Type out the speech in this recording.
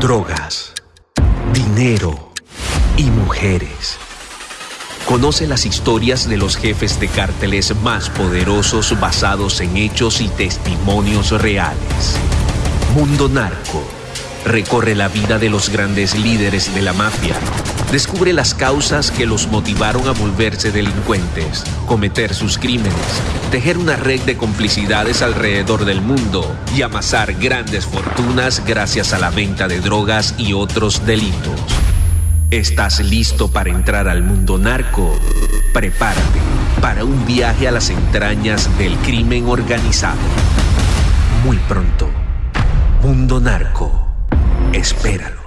drogas, dinero y mujeres. Conoce las historias de los jefes de cárteles más poderosos basados en hechos y testimonios reales. Mundo Narco. Recorre la vida de los grandes líderes de la mafia. Descubre las causas que los motivaron a volverse delincuentes, cometer sus crímenes, tejer una red de complicidades alrededor del mundo y amasar grandes fortunas gracias a la venta de drogas y otros delitos. ¿Estás listo para entrar al mundo narco? Prepárate para un viaje a las entrañas del crimen organizado. Muy pronto, Mundo Narco. Espéralo.